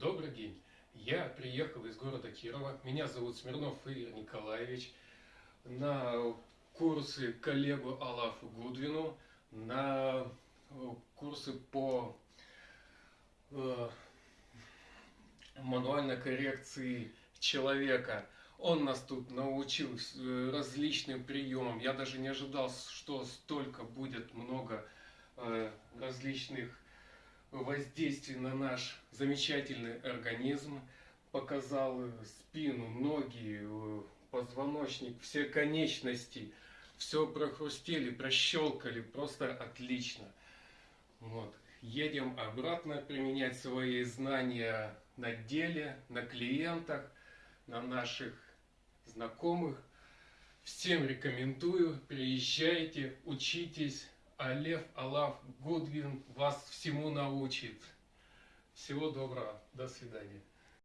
Добрый день. Я приехал из города Кирова. Меня зовут Смирнов Игорь Николаевич. На курсы коллегу Алафу Гудвину, на э, курсы по э, мануальной коррекции человека. Он нас тут научил э, различным приемам. Я даже не ожидал, что столько будет много э, различных воздействий на наш замечательный организм. Показал спину, ноги, позвоночник, все конечности. Все прохрустели, прощелкали, просто отлично. Вот. Едем обратно применять свои знания на деле, на клиентах, на наших знакомых. Всем рекомендую, приезжайте, учитесь. А Алав Гудвин вас всему научит. Всего доброго, до свидания.